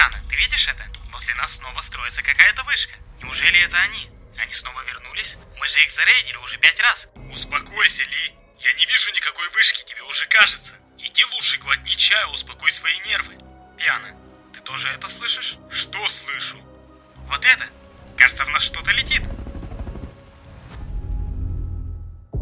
Пиана, ты видишь это? Возле нас снова строится какая-то вышка. Неужели это они? Они снова вернулись? Мы же их зарейдили уже пять раз. Успокойся, Ли. Я не вижу никакой вышки, тебе уже кажется. Иди лучше глотни чаю, успокой свои нервы. Пиана, ты тоже это слышишь? Что слышу? Вот это? Кажется, в нас что-то летит.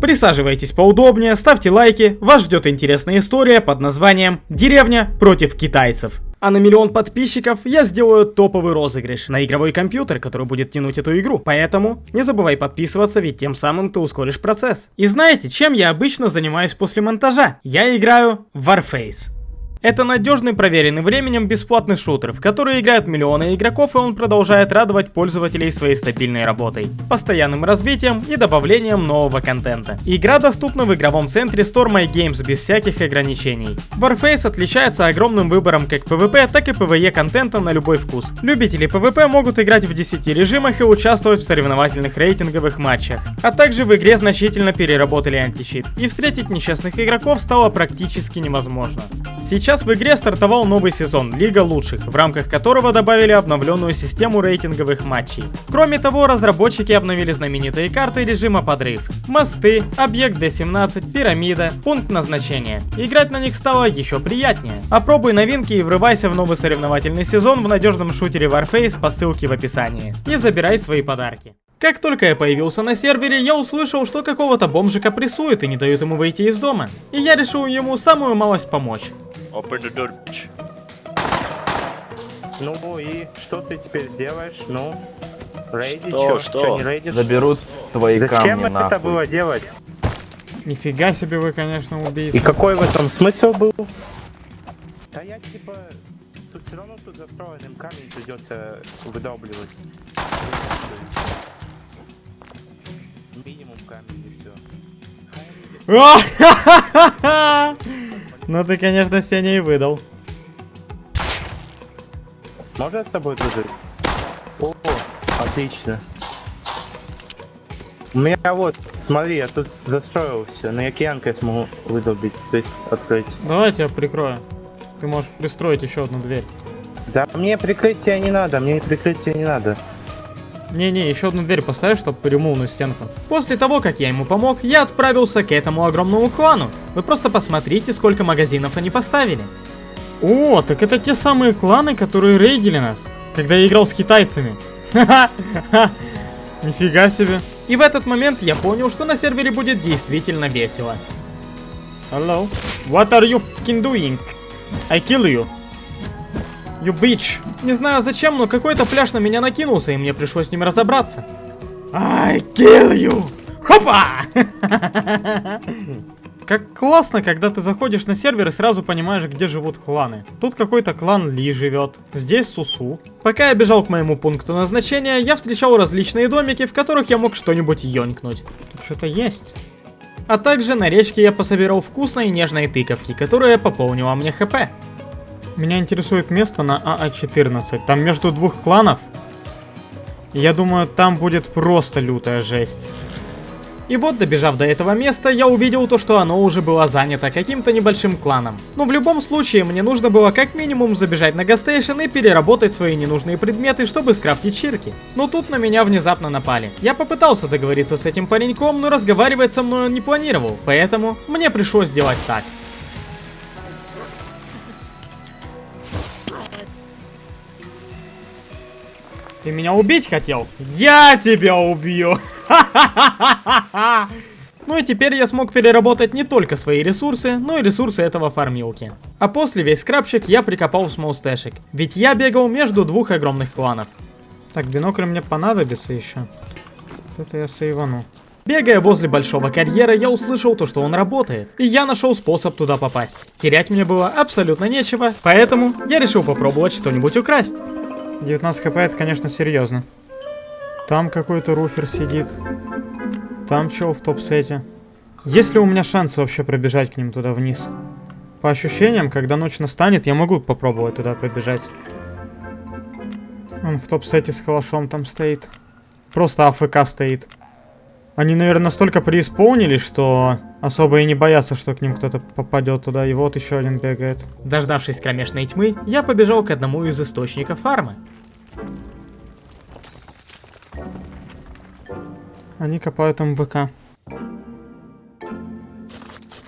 Присаживайтесь поудобнее, ставьте лайки, вас ждет интересная история под названием «Деревня против китайцев». А на миллион подписчиков я сделаю топовый розыгрыш на игровой компьютер, который будет тянуть эту игру. Поэтому не забывай подписываться, ведь тем самым ты ускоришь процесс. И знаете, чем я обычно занимаюсь после монтажа? Я играю в Warface. Это надежный, проверенный временем бесплатный шутер, в который играют миллионы игроков, и он продолжает радовать пользователей своей стабильной работой, постоянным развитием и добавлением нового контента. Игра доступна в игровом центре Store My Games без всяких ограничений. Warface отличается огромным выбором как PvP, так и PvE контента на любой вкус. Любители PvP могут играть в 10 режимах и участвовать в соревновательных рейтинговых матчах. А также в игре значительно переработали антищит, и встретить несчастных игроков стало практически невозможно. Сейчас Сейчас в игре стартовал новый сезон Лига Лучших, в рамках которого добавили обновленную систему рейтинговых матчей. Кроме того, разработчики обновили знаменитые карты режима подрыв. Мосты, объект D17, пирамида, пункт назначения. Играть на них стало еще приятнее. Опробуй новинки и врывайся в новый соревновательный сезон в надежном шутере Warface по ссылке в описании. И забирай свои подарки. Как только я появился на сервере, я услышал, что какого-то бомжика прессуют и не дают ему выйти из дома. И я решил ему самую малость помочь. Open the door, bitch. Ну и что ты теперь сделаешь? Ну, рейди, Что, чё? что? Чё, не рейдишь? Заберут твои Зачем камни это нахуй. было делать? Нифига себе вы, конечно, убийцы. И какой в этом смысл был? Да я типа... Тут все равно тут застроенным камень придется выдавливать. Минимум камень и все. Ну ты, конечно, Сеня и выдал. Можно с тобой дружить? О, отлично. У меня вот, смотри, я тут застроил все, на океанка я смогу выдолбить, то есть открыть. Давай я тебя прикрою. Ты можешь пристроить еще одну дверь. Да мне прикрытия не надо, мне прикрытия не надо. Не-не, еще одну дверь поставь, чтобы перемолвную стенку. После того, как я ему помог, я отправился к этому огромному клану. Вы просто посмотрите, сколько магазинов они поставили. О, так это те самые кланы, которые рейдили нас, когда я играл с китайцами. Ха-ха-ха. Нифига себе. И в этот момент я понял, что на сервере будет действительно весело. Hello. What are you fucking doing? I kill you. You bitch. Не знаю зачем, но какой-то пляж на меня накинулся, и мне пришлось с ним разобраться. I kill you. Хопа! Как классно, когда ты заходишь на сервер и сразу понимаешь, где живут кланы. Тут какой-то клан Ли живет, здесь Сусу. Пока я бежал к моему пункту назначения, я встречал различные домики, в которых я мог что-нибудь ёнькнуть. Тут что-то есть. А также на речке я пособирал вкусные нежные тыковки, которые пополнила мне хп. Меня интересует место на АА-14. Там между двух кланов. Я думаю, там будет просто лютая жесть. И вот, добежав до этого места, я увидел то, что оно уже было занято каким-то небольшим кланом. Но в любом случае, мне нужно было как минимум забежать на гастейшн и переработать свои ненужные предметы, чтобы скрафтить чирки. Но тут на меня внезапно напали. Я попытался договориться с этим пареньком, но разговаривать со мной он не планировал, поэтому мне пришлось сделать так. Ты меня убить хотел? Я тебя убью! Ну и теперь я смог переработать не только свои ресурсы, но и ресурсы этого фармилки. А после весь скрабчик я прикопал в смолстэшик, ведь я бегал между двух огромных кланов. Так, бинокль мне понадобится еще. Вот это я сейвану. Бегая возле большого карьера, я услышал то, что он работает, и я нашел способ туда попасть. Терять мне было абсолютно нечего, поэтому я решил попробовать что-нибудь украсть. 19 хп это, конечно, серьезно. Там какой-то руфер сидит. Там чел в топ-сете. Есть ли у меня шансы вообще пробежать к ним туда вниз? По ощущениям, когда ночь настанет, я могу попробовать туда пробежать. Он в топ-сете с калашом там стоит. Просто АФК стоит. Они, наверное, настолько преисполнились, что особо и не боятся, что к ним кто-то попадет туда. И вот еще один бегает. Дождавшись кромешной тьмы, я побежал к одному из источников фармы. Они копают МВК.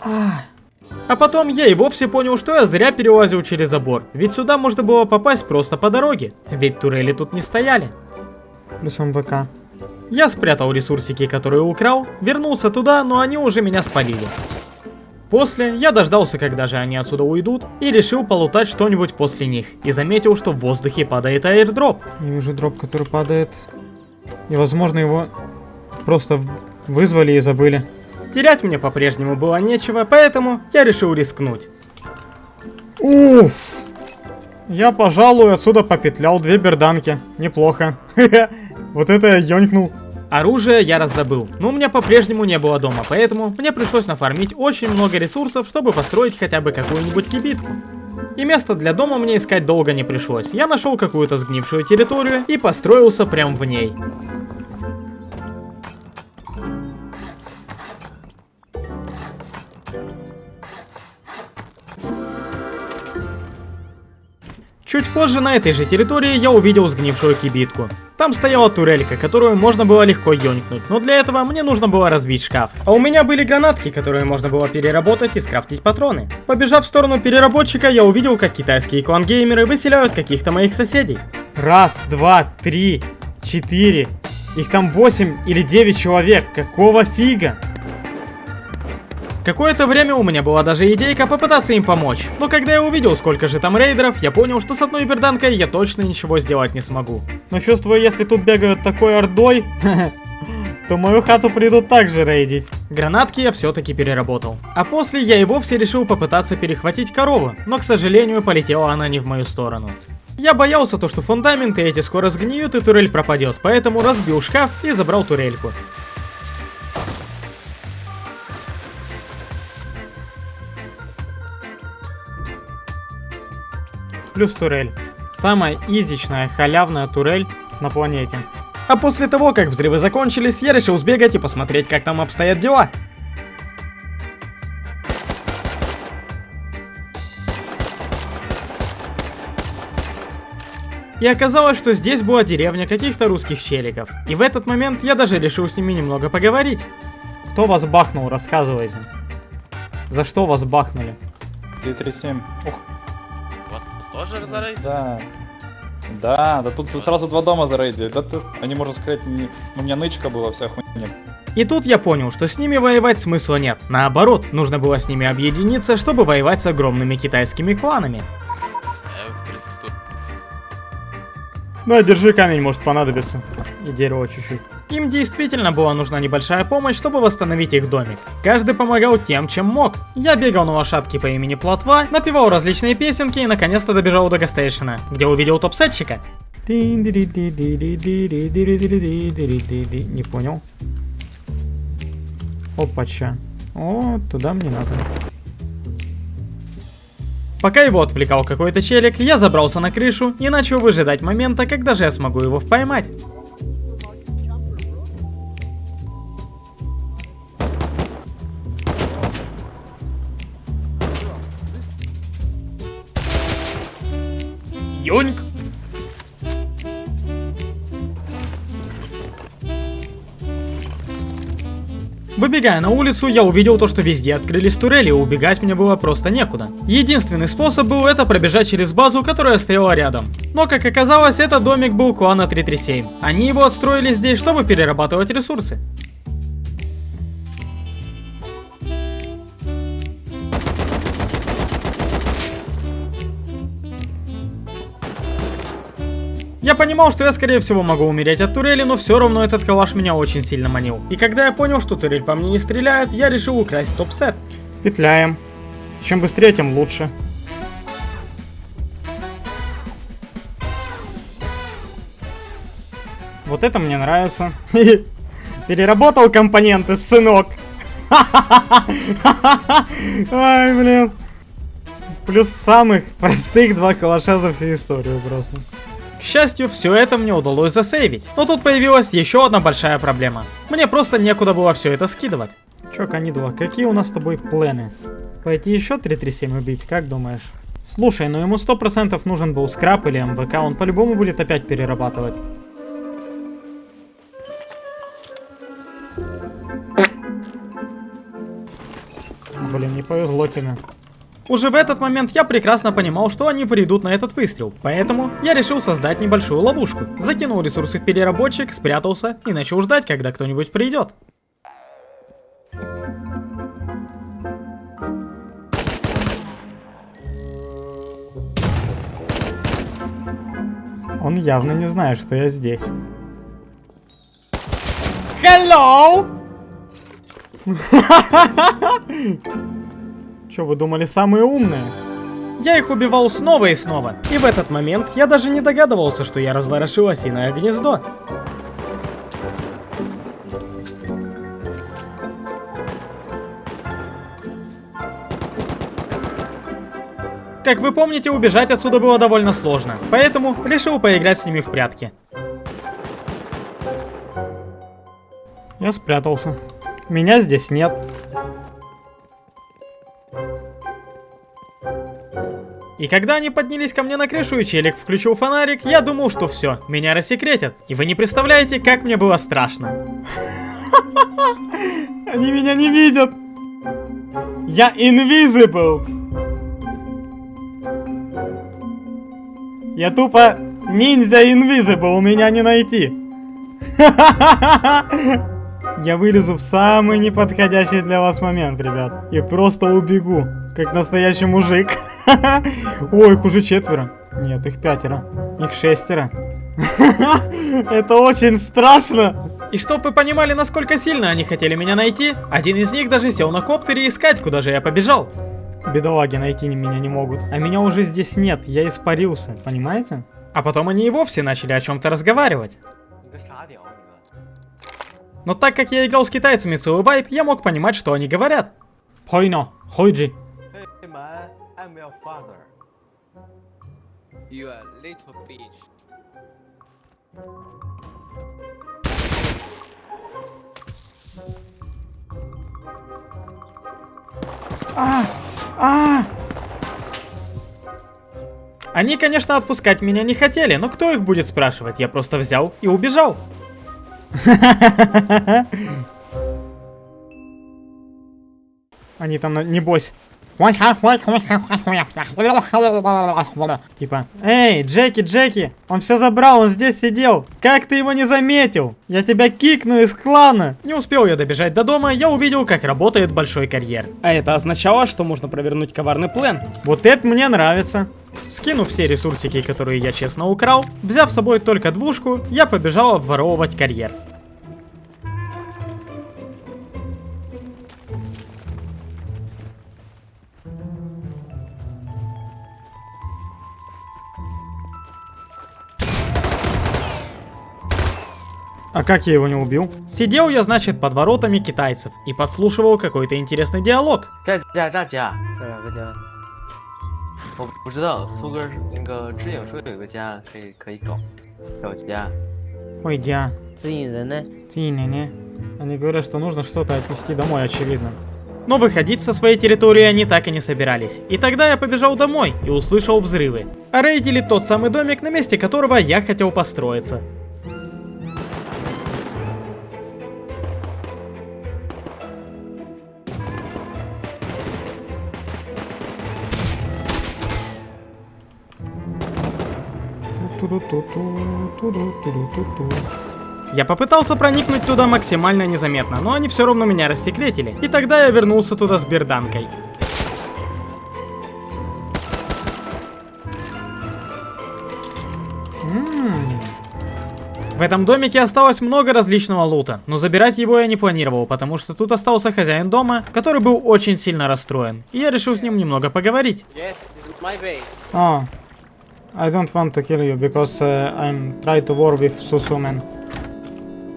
А потом я и вовсе понял, что я зря перелазил через забор, ведь сюда можно было попасть просто по дороге, ведь турели тут не стояли. Плюс МВК. Я спрятал ресурсики, которые украл, вернулся туда, но они уже меня спалили. После я дождался, когда же они отсюда уйдут, и решил полутать что-нибудь после них, и заметил, что в воздухе падает аирдроп. Я вижу дроп, который падает, и возможно его просто вызвали и забыли. Терять мне по-прежнему было нечего, поэтому я решил рискнуть. Уф! Я, пожалуй, отсюда попетлял две берданки. Неплохо. Вот это я ёнькнул. Оружие я раздобыл, но у меня по-прежнему не было дома, поэтому мне пришлось нафармить очень много ресурсов, чтобы построить хотя бы какую-нибудь кибитку. И место для дома мне искать долго не пришлось. Я нашел какую-то сгнившую территорию и построился прямо в ней. Чуть позже на этой же территории я увидел сгнившую кибитку. Там стояла турелька, которую можно было легко ёнькнуть, но для этого мне нужно было разбить шкаф. А у меня были гранатки, которые можно было переработать и скрафтить патроны. Побежав в сторону переработчика, я увидел, как китайские клангеймеры выселяют каких-то моих соседей. Раз, два, три, четыре. Их там 8 или 9 человек. Какого фига? Какое-то время у меня была даже идейка попытаться им помочь, но когда я увидел, сколько же там рейдеров, я понял, что с одной берданкой я точно ничего сделать не смогу. Но чувствую, если тут бегают такой ордой, то мою хату придут также рейдить. Гранатки я все-таки переработал. А после я и вовсе решил попытаться перехватить корову, но, к сожалению, полетела она не в мою сторону. Я боялся то, что фундаменты эти скоро сгниют и турель пропадет, поэтому разбил шкаф и забрал турельку. Плюс турель. Самая изичная, халявная турель на планете. А после того, как взрывы закончились, я решил сбегать и посмотреть, как там обстоят дела. И оказалось, что здесь была деревня каких-то русских челиков. И в этот момент я даже решил с ними немного поговорить. Кто вас бахнул, рассказывайте. За что вас бахнули? 337. Ух, тоже зарейдили? Да. Да, да тут сразу два дома зарейдили. Да тут, они, можно сказать, не... у меня нычка была вся хуйня. И тут я понял, что с ними воевать смысла нет. Наоборот, нужно было с ними объединиться, чтобы воевать с огромными китайскими кланами. Э, ну, держи камень, может понадобится. И дерево чуть-чуть. Им действительно была нужна небольшая помощь, чтобы восстановить их домик. Каждый помогал тем, чем мог. Я бегал на лошадке по имени Плотва, напевал различные песенки и наконец-то добежал до гастейшена, где увидел топ-сетчика. Не понял. Опача. О, туда мне надо. Пока его отвлекал какой-то челик, я забрался на крышу и начал выжидать момента, когда же я смогу его поймать. Ёньк. Выбегая на улицу, я увидел то, что везде открылись турели, и убегать мне было просто некуда. Единственный способ был это пробежать через базу, которая стояла рядом. Но, как оказалось, этот домик был клана 337. Они его отстроили здесь, чтобы перерабатывать ресурсы. Я понимал, что я скорее всего могу умереть от турели, но все равно этот калаш меня очень сильно манил. И когда я понял, что турель по мне не стреляет, я решил украсть топ-сет. Петляем. Чем быстрее, тем лучше. Вот это мне нравится. Переработал компоненты, сынок. Ай, блин. Плюс самых простых два калаша за всю историю просто. К счастью, все это мне удалось засейвить. Но тут появилась еще одна большая проблема. Мне просто некуда было все это скидывать. Чё, Канидула, какие у нас с тобой планы? Пойти еще 337 убить, как думаешь? Слушай, ну ему 100% нужен был скраб или МВК, он по-любому будет опять перерабатывать. Блин, не повезло тебе. Уже в этот момент я прекрасно понимал, что они придут на этот выстрел, поэтому я решил создать небольшую ловушку. Закинул ресурсы в переработчик, спрятался и начал ждать, когда кто-нибудь придет. Он явно не знает, что я здесь. Hello! Че, вы думали, самые умные? Я их убивал снова и снова, и в этот момент я даже не догадывался, что я разворошил осиное гнездо. Как вы помните, убежать отсюда было довольно сложно, поэтому решил поиграть с ними в прятки. Я спрятался. Меня здесь нет. И когда они поднялись ко мне на крышу и челик включил фонарик, я думал, что все, меня рассекретят. И вы не представляете, как мне было страшно. Они меня не видят. Я invisible. Я тупо ниндзя invisible, меня не найти. Я вылезу в самый неподходящий для вас момент, ребят. И просто убегу, как настоящий мужик. Ой, их уже четверо. Нет, их пятеро. Их шестеро. Это очень страшно. И чтоб вы понимали, насколько сильно они хотели меня найти, один из них даже сел на коптере искать, куда же я побежал. Бедолаги найти меня не могут. А меня уже здесь нет, я испарился, понимаете? А потом они и вовсе начали о чем-то разговаривать. Но так как я играл с китайцами целый вайп, я мог понимать, что они говорят. Хойно, хойджи. Your father. You are little bitch. А, а! Они, конечно, отпускать меня не хотели, но кто их будет спрашивать? Я просто взял и убежал. Они там, на- небось... Типа, эй, Джеки, Джеки, он все забрал, он здесь сидел. Как ты его не заметил? Я тебя кикну из клана. Не успел я добежать до дома, я увидел, как работает большой карьер. А это означало, что можно провернуть коварный план. Вот это мне нравится. Скинув все ресурсики, которые я честно украл, взяв с собой только двушку, я побежал обворовывать карьер. А как я его не убил? Сидел я, значит, под воротами китайцев и подслушивал какой-то интересный диалог. Ой, дя. Они говорят, что нужно что-то отнести домой, очевидно. Но выходить со своей территории они так и не собирались. И тогда я побежал домой и услышал взрывы. А рейдили тот самый домик, на месте которого я хотел построиться. Я попытался проникнуть туда максимально незаметно, но они все равно меня рассекретили. И тогда я вернулся туда с берданкой. В этом домике осталось много различного лута, но забирать его я не планировал, потому что тут остался хозяин дома, который был очень сильно расстроен, и я решил с ним немного поговорить. Yes, I don't want to kill you because uh, I'm trying to war with Susumen.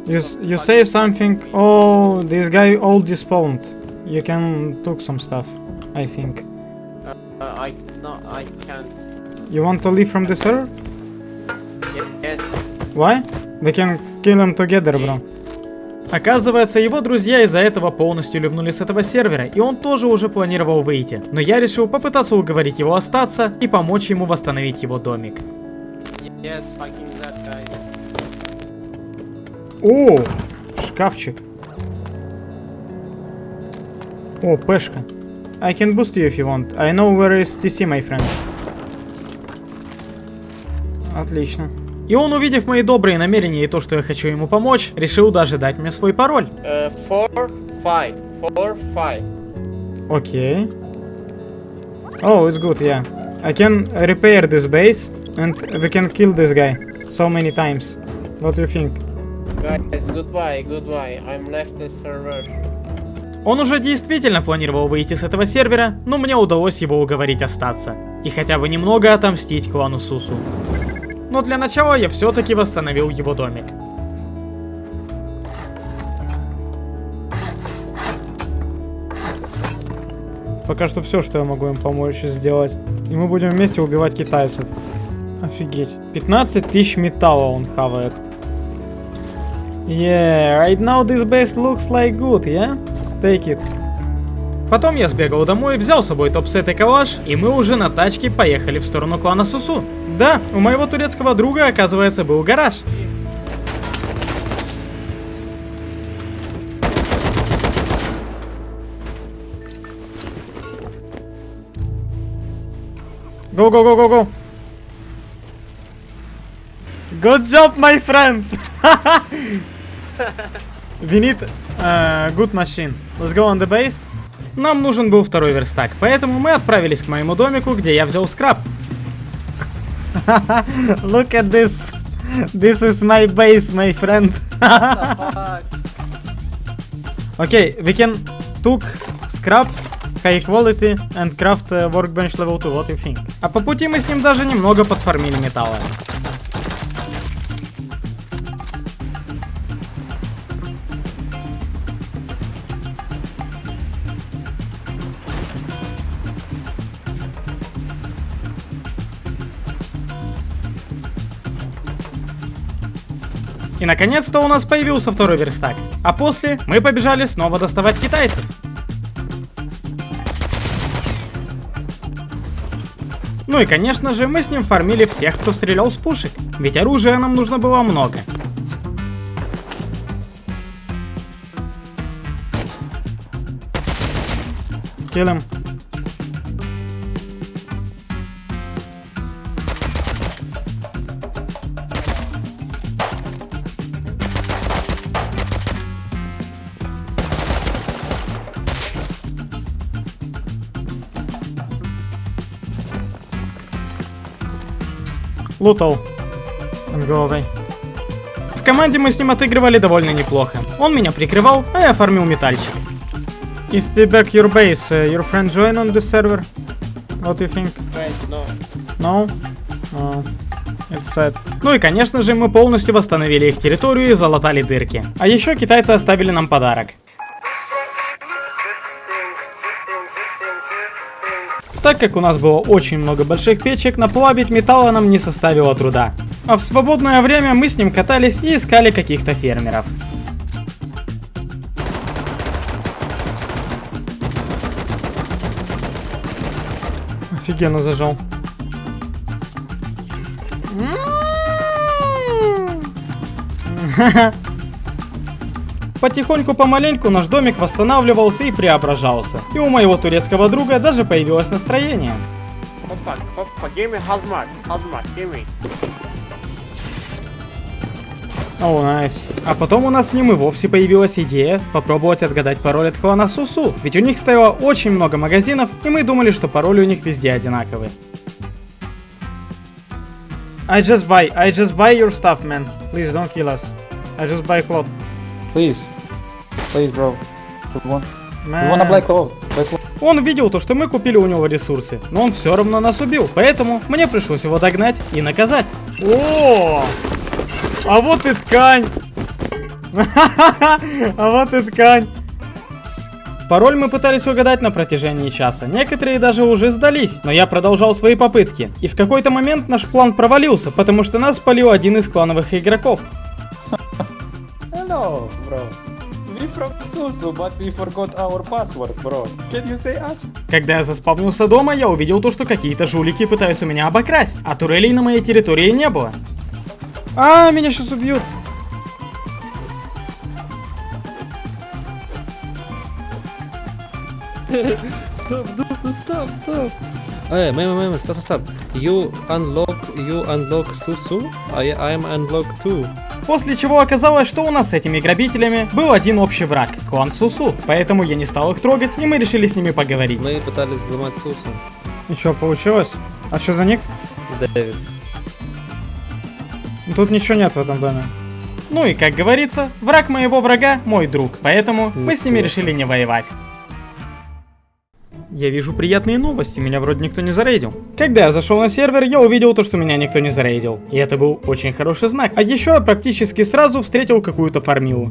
You you say something? Oh, this guy all despawned. You can took some stuff, I think. Uh, I no, I can't. You want to leave from the server? Yes. Why? We can kill him together, bro. Оказывается, его друзья из-за этого полностью ливнули с этого сервера, и он тоже уже планировал выйти. Но я решил попытаться уговорить его остаться и помочь ему восстановить его домик. Yes. О, шкафчик. О, пешка. I can boost you if you want. I know where is TC, my friend. Отлично. И он, увидев мои добрые намерения и то, что я хочу ему помочь, решил даже дать мне свой пароль. Uh, four, five, four, five. Окей. Oh, it's good, yeah. I can repair this base and we can kill this guy so many times. What do you think? Guys, goodbye, goodbye. I'm left the server. Он уже действительно планировал выйти с этого сервера, но мне удалось его уговорить остаться. И хотя бы немного отомстить клану Сусу. Но для начала я все-таки восстановил его домик. Пока что все, что я могу им помочь сделать. И мы будем вместе убивать китайцев. Офигеть. 15 тысяч металла он хавает. Yeah, right now this base looks like good, yeah? Take it. Потом я сбегал домой, взял с собой топ-сет и калаш, и мы уже на тачке поехали в сторону клана Сусу. Да, у моего турецкого друга, оказывается, был гараж. Go, go, go, go, go. Good job, my friend. We need uh, good machine. Let's go on the base. Нам нужен был второй верстак, поэтому мы отправились к моему домику, где я взял скраб. Look at this. This is my base, my friend. okay, we can took scrap, high quality and craft uh, workbench level 2. What you think? А по пути мы с ним даже немного подформили металла. И наконец-то у нас появился второй верстак. А после мы побежали снова доставать китайцев. Ну и конечно же мы с ним фармили всех, кто стрелял с пушек. Ведь оружия нам нужно было много. Kill Лутал. Away. В команде мы с ним отыгрывали довольно неплохо. Он меня прикрывал, а я фармил метальчик. If we back your base, uh, your friend join on this server? What do you think? Guys, no. No? No. It's sad. Ну и конечно же мы полностью восстановили их территорию и залатали дырки. А еще китайцы оставили нам подарок. Так как у нас было очень много больших печек, наплавить металла нам не составило труда. А в свободное время мы с ним катались и искали каких-то фермеров. Офигенно зажал. Потихоньку помаленьку наш домик восстанавливался и преображался. И у моего турецкого друга даже появилось настроение. Hoppa, hoppa, hazmat, hazmat. О, найс. А потом у нас с ним и вовсе появилась идея попробовать отгадать пароль от клана Сусу. Ведь у них стояло очень много магазинов, и мы думали, что пароли у них везде одинаковые. I just buy, I just buy your stuff, man. Please don't kill us. I just buy cloth. Please. Please, bro. You want, you wanna black cloth? Black cloth. Он видел то, что мы купили у него ресурсы, но он все равно нас убил, поэтому мне пришлось его догнать и наказать. О, а вот и ткань. А вот и ткань. Пароль мы пытались угадать на протяжении часа. Некоторые даже уже сдались, но я продолжал свои попытки. И в какой-то момент наш план провалился, потому что нас спалил один из клановых игроков. Hello, bro. We from Susu, but we forgot our password, bro. Can you say us? Когда я заспавнился дома, я увидел то, что какие-то жулики пытаются меня обокрасть, а турелей на моей территории не было. А, меня сейчас убьют. Stop, dude, stop, stop. Man, man, man, stop, stop. You unlock, you unlock Susu. I, I'm unlock too. После чего оказалось, что у нас с этими грабителями был один общий враг – клан Сусу. Поэтому я не стал их трогать, и мы решили с ними поговорить. Мы пытались взломать Сусу. И что, получилось? А что за ник? Дэвидс. Тут ничего нет в этом доме. Ну и как говорится, враг моего врага – мой друг. Поэтому мы с ними решили не воевать. Я вижу приятные новости, меня вроде никто не зарейдил. Когда я зашел на сервер, я увидел то, что меня никто не зарейдил. И это был очень хороший знак. А еще я практически сразу встретил какую-то фармилу.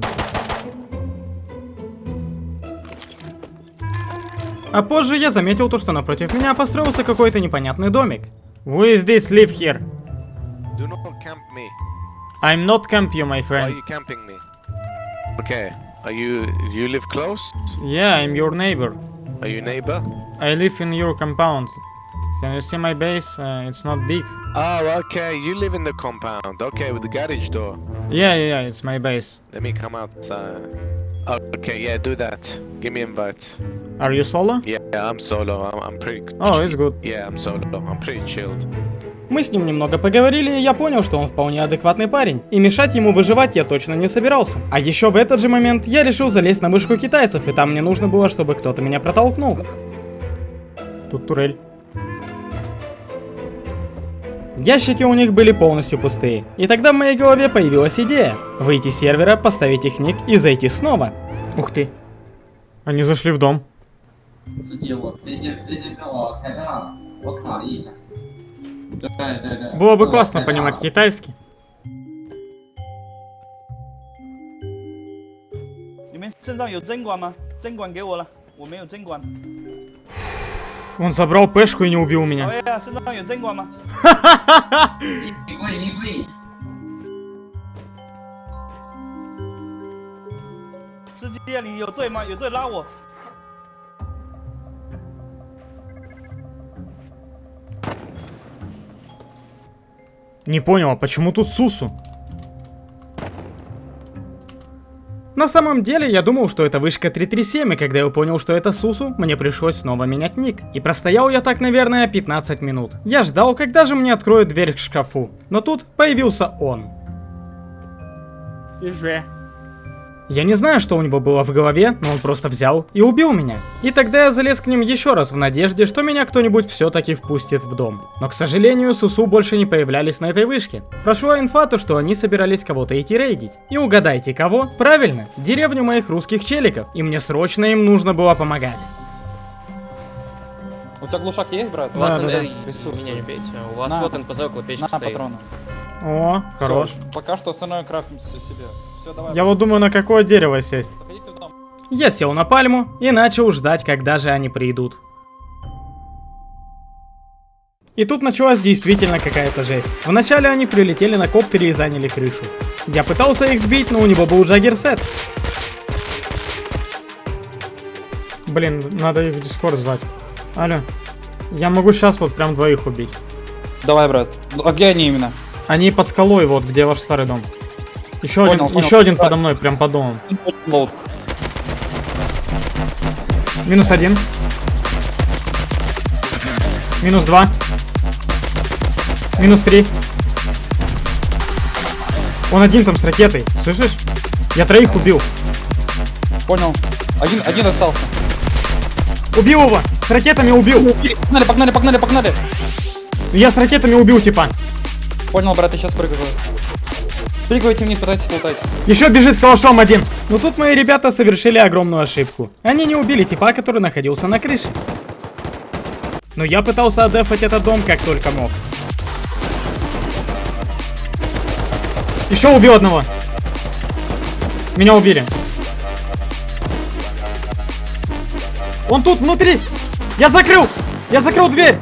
А позже я заметил то, что напротив меня построился какой-то непонятный домик. Who is this live here? Do not camp me. I'm not camp you, my Why are friend. you camping me? Okay. Are you you live close? Yeah, I'm your neighbor. Are you neighbor? I live in your compound. Can you see my base? Uh, it's not big. Oh, okay. You live in the compound. Okay, with the garage door. Yeah, yeah, yeah, it's my base. Let me come outside. Oh, okay, yeah, do that. Give me invite. Are you solo? Yeah, I'm solo. I'm, I'm pretty. Oh, it's good. Yeah, I'm solo. I'm pretty chilled. Мы с ним немного поговорили, и я понял, что он вполне адекватный парень. И мешать ему выживать я точно не собирался. А еще в этот же момент я решил залезть на вышку китайцев, и там мне нужно было, чтобы кто-то меня протолкнул. Тут турель. Ящики у них были полностью пустые. И тогда в моей голове появилась идея. Выйти с сервера, поставить их ник и зайти снова. Ух ты. Они зашли в дом. Да, да, да. Было бы классно да, понимать да. китайский. Он забрал пешку и не убил меня. Ха-ха-ха! Не понял, а почему тут Сусу? На самом деле, я думал, что это вышка 337, и когда я понял, что это Сусу, мне пришлось снова менять ник. И простоял я так, наверное, 15 минут. Я ждал, когда же мне откроют дверь к шкафу. Но тут появился он. 是谁？Я не знаю, что у него было в голове, но он просто взял и убил меня. И тогда я залез к ним еще раз в надежде, что меня кто-нибудь все-таки впустит в дом. Но, к сожалению, Сусу больше не появлялись на этой вышке. Прошла инфа, то, что они собирались кого-то идти рейдить. И угадайте кого? Правильно, деревню моих русских челиков. И мне срочно им нужно было помогать. У тебя глушак есть, брат? У вас Да, да, да. Меня не бейте. У вас На. вот НПЗ около печки На стоит. патроны. О, хорош. Всё, пока что остальное крафтим себе. Все, давай. Я вот думаю, на какое дерево сесть. Я сел на пальму и начал ждать, когда же они придут. И тут началась действительно какая-то жесть. Вначале они прилетели на коптере и заняли крышу. Я пытался их сбить, но у него был джаггерсет. Блин, надо их в дискорд звать. Алло. Я могу сейчас вот прям двоих убить. Давай, брат. Ну, А где они именно? Они под скалой, вот где ваш старый дом. Еще Понял, один, понял. еще один подо мной, прям под домом. Лоуд. Минус один. Минус два. Минус три. Он один там с ракетой, слышишь? Я троих убил. Понял. Один, один остался. Убил его! С ракетами убил! Погнали, погнали, погнали, погнали. Я с ракетами убил типа. Понял, брат, я сейчас прыгаю. Прыгайте вниз, пытайтесь лутать. Еще бежит с калашом один. Но тут мои ребята совершили огромную ошибку. Они не убили типа, который находился на крыше. Но я пытался отдефать этот дом как только мог. Еще убил одного. Меня убили. Он тут, внутри. Я закрыл. Я закрыл дверь.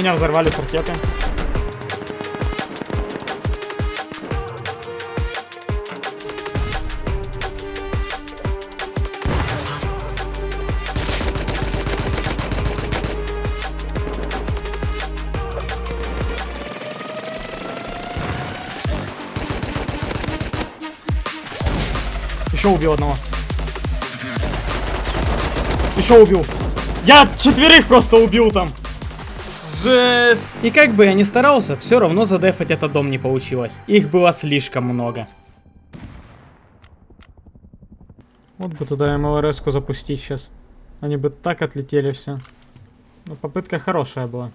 меня взорвали с ракеты. Еще убил одного. Еще убил. Я четверых просто убил там. Жесть. И как бы я ни старался, все равно задефать этот дом не получилось. Их было слишком много. Вот бы туда МЛРС-ку запустить сейчас. Они бы так отлетели все. Ну, попытка хорошая была.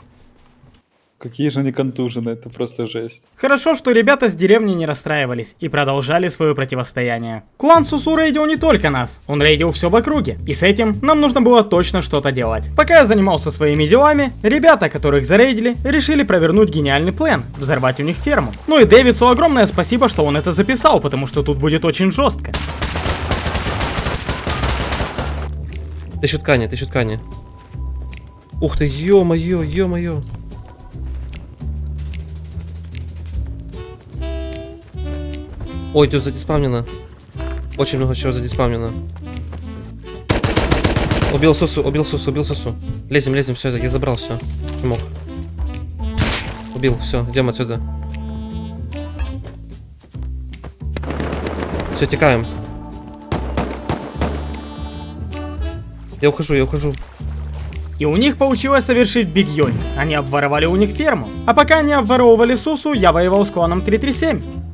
Какие же они контужены, это просто жесть. Хорошо, что ребята с деревни не расстраивались и продолжали свое противостояние. Клан Сусу рейдил не только нас, он рейдил все в округе, и с этим нам нужно было точно что-то делать. Пока я занимался своими делами, ребята, которых зарейдили, решили провернуть гениальный план, взорвать у них ферму. Ну и Дэвидсу огромное спасибо, что он это записал, потому что тут будет очень жестко. Тысячу ткани, тысячу ткани. Ух ты, ё-моё, ё-моё. Ой, тут задиспавнено. Очень много чего задиспавнено. Убил Сусу, убил Сусу, убил Сусу. Лезем, лезем, все, я забрал все. Что мог. Убил, все, идем отсюда. Все, текаем. Я ухожу, я ухожу. И у них получилось совершить Биг Йони. Они обворовали у них ферму. А пока они обворовывали Сусу, я воевал с кланом 337.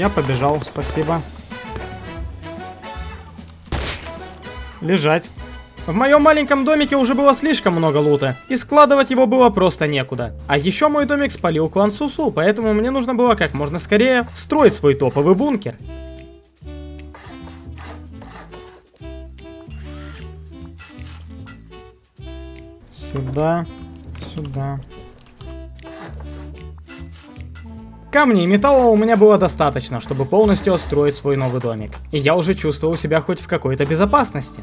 Я побежал, спасибо. Лежать. В моем маленьком домике уже было слишком много лута, и складывать его было просто некуда. А еще мой домик спалил клан Сусу, поэтому мне нужно было как можно скорее строить свой топовый бункер. Сюда, сюда. Камней и металла у меня было достаточно, чтобы полностью отстроить свой новый домик. И я уже чувствовал себя хоть в какой-то безопасности.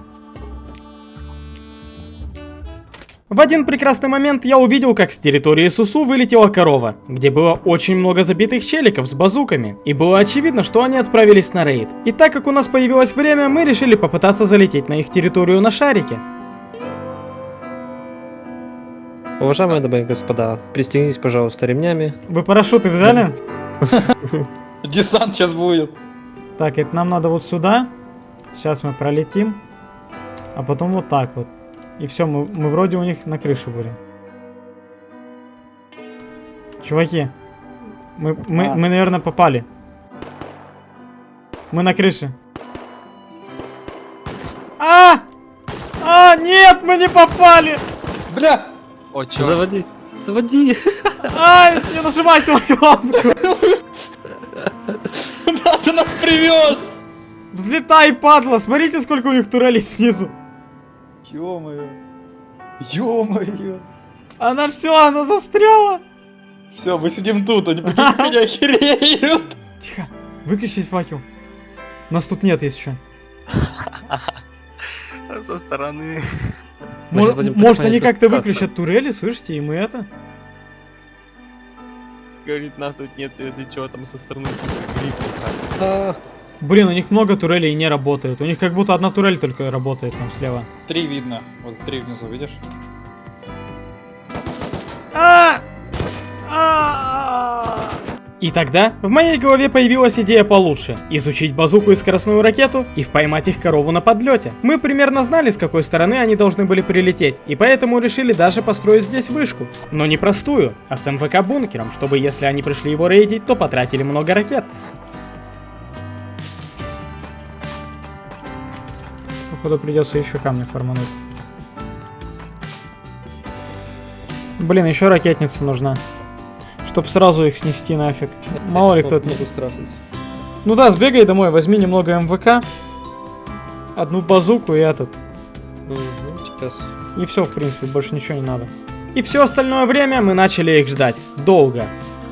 В один прекрасный момент я увидел, как с территории Сусу вылетела корова, где было очень много забитых челиков с базуками, и было очевидно, что они отправились на рейд. И так как у нас появилось время, мы решили попытаться залететь на их территорию на шарике. Уважаемые дамы и господа, пристегнитесь, пожалуйста, ремнями. Вы парашюты взяли? Десант сейчас будет. Так, это нам надо вот сюда. Сейчас мы пролетим. А потом вот так вот. И все, мы, мы вроде у них на крыше будем. Чуваки, мы, мы, А. мы, наверное, попали. Мы на крыше. А! А, нет, мы не попали! Бля! О, чё? Заводи, заводи. Ай, не нажимайте на кнопку! Ты нас привез! Взлетай, падла! Смотрите, сколько у них турелей снизу. Ё-моё. Ё-моё. Она все, она застряла. Все, мы сидим тут, они меня охереют. Тихо, выключить факел. Нас тут нет, есть еще. Со стороны. Мы Мо- сейчас будем Может, они как-то выключат турели, слышите, и мы это? Говорит, нас тут нет, если чего там со стороны чисто Блин, у них много турелей и не работают. У них как будто одна турель только работает там слева. Три видно. Вот три внизу, видишь? А! А! И тогда в моей голове появилась идея получше. Изучить базуку и скоростную ракету и поймать их корову на подлете. Мы примерно знали, с какой стороны они должны были прилететь, и поэтому решили даже построить здесь вышку. Но не простую, а с МВК-бункером, чтобы если они пришли его рейдить, то потратили много ракет. Походу придется еще камни формануть. Блин, еще ракетница нужна. Чтоб сразу их снести нафиг. Мало ли кто-то... Ну да, сбегай домой, возьми немного МВК. Одну базуку и этот. И все, в принципе, больше ничего не надо. И все остальное время мы начали их ждать. Долго.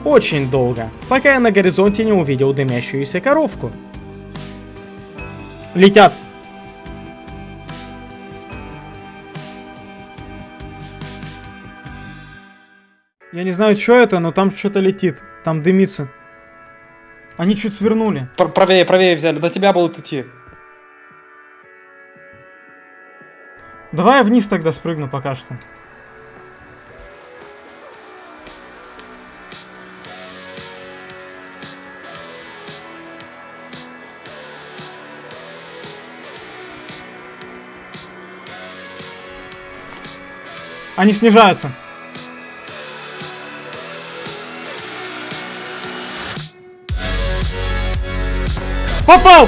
Очень долго. Пока я на горизонте не увидел дымящуюся коровку. Летят. Я не знаю, что это, но там что-то летит. Там дымится. Они чуть свернули. Пр- Правее, правее взяли. До тебя будут идти. Давай я вниз тогда спрыгну пока что. Они снижаются. Попал!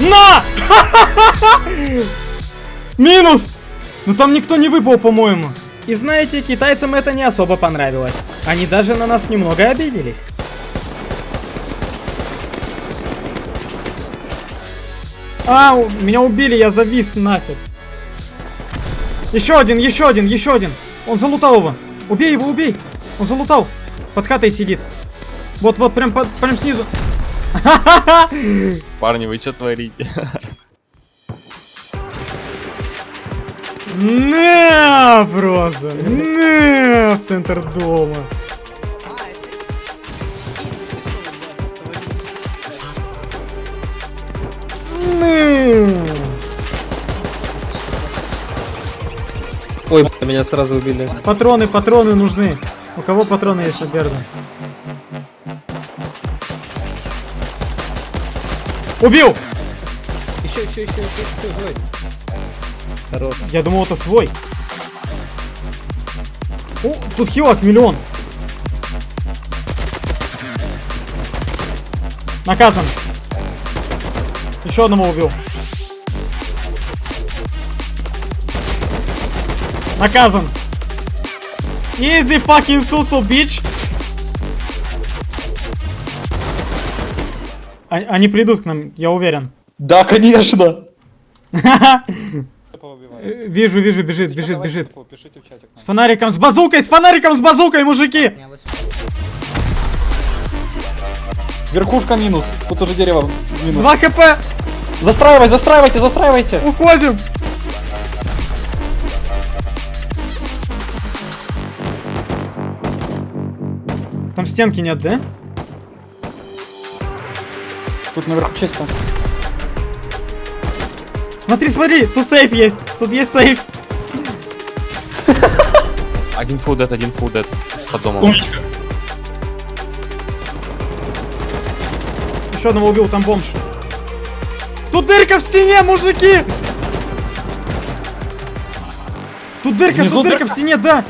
На! Минус! Ну там никто не выпал, по-моему. И знаете, китайцам это не особо понравилось. Они даже на нас немного обиделись. А, меня убили, я завис нафиг. Еще один, еще один, еще один. Он залутал его. Убей его, убей. Он залутал. Под хатой сидит. Вот, вот, прям, под- прям снизу. Парни, вы что творите? На, просто. На, в центр дома. Ой, меня сразу убили. Патроны, патроны нужны. У кого патроны есть на Берда? Убил! Еще, еще, еще, еще, еще, давай. Хорош. Я думал, это свой. О, тут хилок миллион. Наказан. Еще одного убил. Наказан. Easy fucking сусу, bitch. А- Они придут к нам, я уверен. Да, конечно. Э, Вижу, вижу, бежит, бежит, бежит. С фонариком, с базукой, с фонариком, с базукой, мужики! Верхушка минус. Тут уже дерево минус. 2 хп! Застраивай, застраивайте, застраивайте. Уходим! Там стенки нет, да? Тут наверху чисто. Смотри, смотри, тут сейф есть. Тут есть сейф. Один full dead, один full dead. Под домом. Умничка. Еще одного убил, там бомж. Тут дырка в стене, мужики! Тут дырка, Внизу тут дырка дырка? в стене, да!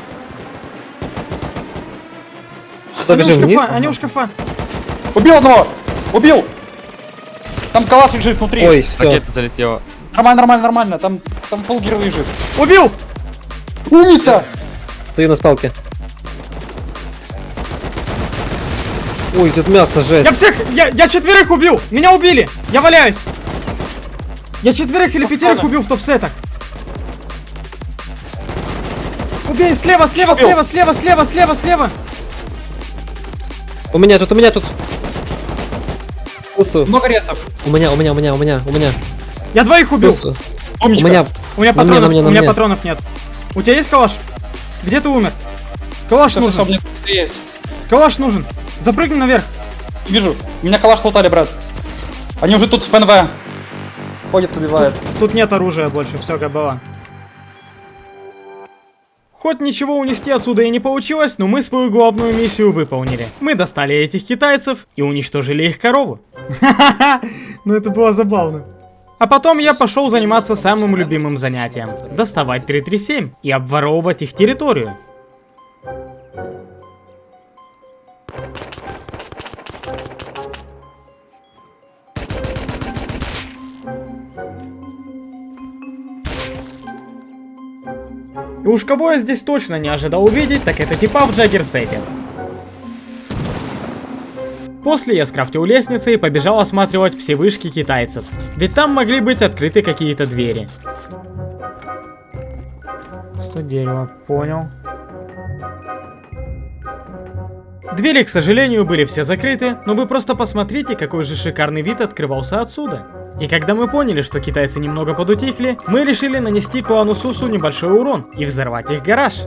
Куда Они у бежим, вниз? шкафа, они у шкафа. Убил одного! Убил! Там калаш лежит внутри. Ой, все. Ракета залетела. Нормально, нормально, нормально. Там, там полгир лежит. Убил! Умница! Стою на спалке. Ой, тут мясо, жесть. Я всех, я, я четверых убил! Меня убили! Я валяюсь! Я четверых или пятерых убил в топ-сетах. Убей, слева, слева, Убил. слева, слева, слева, слева, слева! У меня тут, у меня тут. Сусу. Много ресов. У меня, у меня, у меня, у меня, у меня. Я двоих убил! Сусу. У меня. У меня На мне, патронов, на мне, на у меня мне. патронов нет. У тебя есть калаш? Где ты умер? Калаш всё, нужен. у есть. Калаш нужен. Запрыгни наверх. Вижу. Меня калаш лутали, брат. Они уже тут в ПНВ. Ходят, убивают. Тут нет оружия больше, все как было. Хоть ничего унести отсюда и не получилось, но мы свою главную миссию выполнили. Мы достали этих китайцев и уничтожили их корову. Ха-ха-ха, ну это было забавно. А потом я пошел заниматься самым любимым занятием. Доставать 337 и обворовывать их территорию. И уж кого я здесь точно не ожидал увидеть, так это типа в Джаггерсете. После я скрафтил лестницы и побежал осматривать все вышки китайцев. Ведь там могли быть открыты какие-то двери. Сто дерева, понял. Двери, к сожалению, были все закрыты, но вы просто посмотрите, какой же шикарный вид открывался отсюда. И когда мы поняли, что китайцы немного подутихли, мы решили нанести клану Сусу небольшой урон и взорвать их гараж.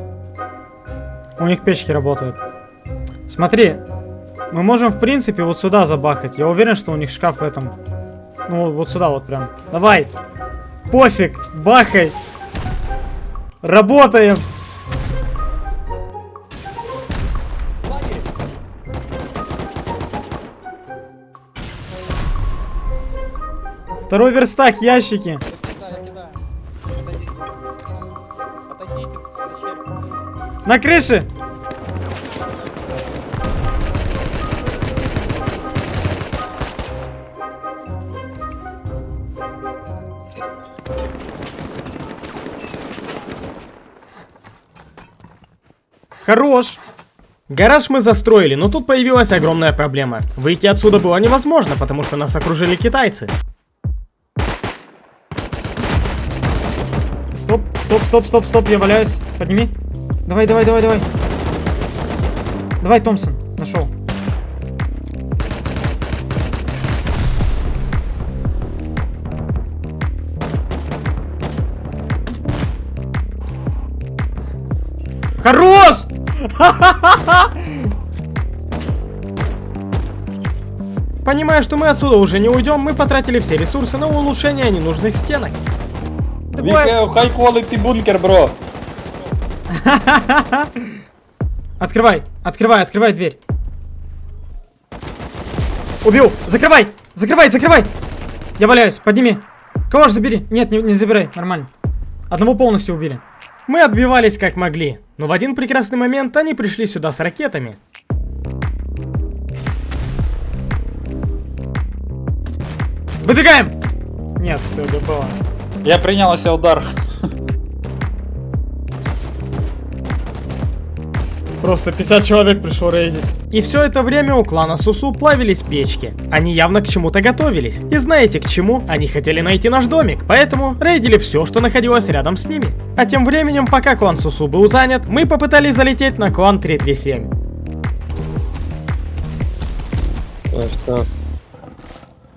У них печки работают. Смотри, мы можем в принципе вот сюда забахать. Я уверен, что у них шкаф в этом. Ну вот сюда вот прям. Давай. Пофиг, бахай. Работаем. Второй верстак, ящики. На крыше. Хорош. Гараж мы застроили, но тут появилась огромная проблема. Выйти отсюда было невозможно, потому что нас окружили китайцы. Стоп, стоп, стоп, стоп, я валяюсь. Подними. Давай, давай, давай, давай. Давай, Томпсон, нашел. Хорош! Понимая, что мы отсюда уже не уйдем, мы потратили все ресурсы на улучшение ненужных стенок. Давай. High quality бункер, бро. Открывай, открывай, открывай дверь. Убил! Закрывай! Закрывай, закрывай! Я валяюсь, подними. Калаш забери. Нет, не, не забирай, нормально. Одного полностью убили. Мы отбивались как могли, но в один прекрасный момент они пришли сюда с ракетами. Выбегаем! Нет, все, было. Я принял на себя удар. Просто 50 человек пришло рейдить. И все это время у клана Сусу плавились печки. Они явно к чему-то готовились. И знаете к чему? Они хотели найти наш домик, поэтому рейдили все, что находилось рядом с ними. А тем временем, пока клан Сусу был занят, мы попытались залететь на клан 337. Что?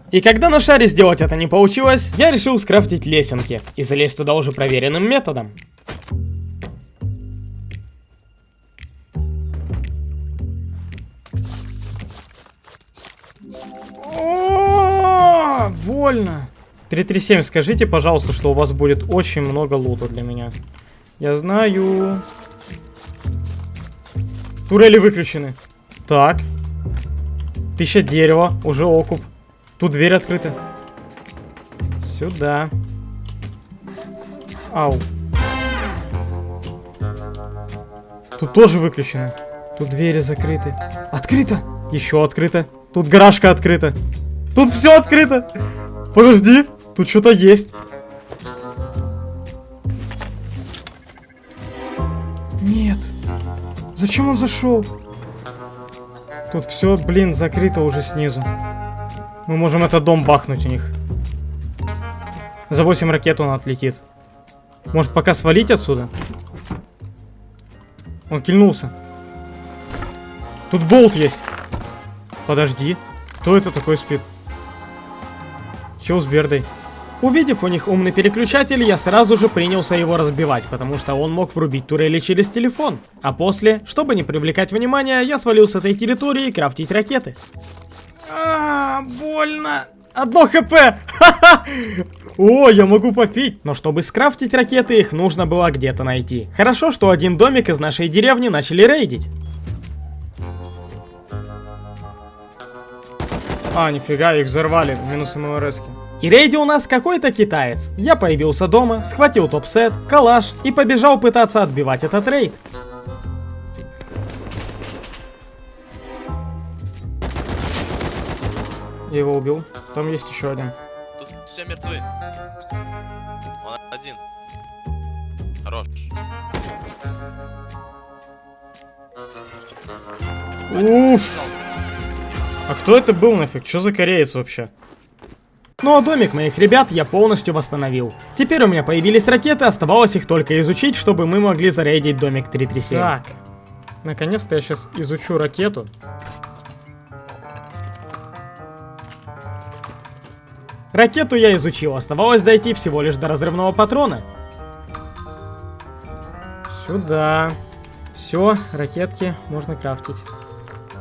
И когда на шаре сделать это не получилось, я решил скрафтить лесенки и залезть туда уже проверенным методом. О, больно. 337, скажите, пожалуйста, что у вас будет очень много лута для меня. Я знаю. Турели выключены. Так. Тысяча дерева, уже окуп. Тут дверь открыта. Сюда. Ау. Тут тоже выключено. Тут двери закрыты. Открыто! Еще открыто. Тут гаражка открыта. Тут все открыто. Подожди. Тут что-то есть. Нет. Зачем он зашел? Тут все, блин, закрыто уже снизу. Мы можем этот дом бахнуть у них. За 8 ракет он отлетит. Может пока свалить отсюда? Он кильнулся. Тут болт есть. Подожди. Кто это такой спит? Чел с Бердой. Увидев у них умный переключатель, я сразу же принялся его разбивать, потому что он мог врубить турели через телефон. А после, чтобы не привлекать внимания, я свалил с этой территории крафтить ракеты. А, больно. Одно хп. О, я могу попить. Но чтобы скрафтить ракеты, их нужно было где-то найти. Хорошо, что один домик из нашей деревни начали рейдить. А, нифига, их взорвали. Минус МЛРСки. И рейди у нас какой-то китаец. Я появился дома, схватил топ-сет, калаш и побежал пытаться отбивать этот рейд. Я его убил. Там есть еще один. Тут все мертвы. Он один. Хорош. Уф. А кто это был нафиг? Что за кореец вообще? Ну а домик моих ребят я полностью восстановил. Теперь у меня появились ракеты, оставалось их только изучить, чтобы мы могли зарейдить домик 337. Так. Наконец-то я сейчас изучу ракету. Ракету я изучил, оставалось дойти всего лишь до разрывного патрона. Сюда. Все, ракетки можно крафтить.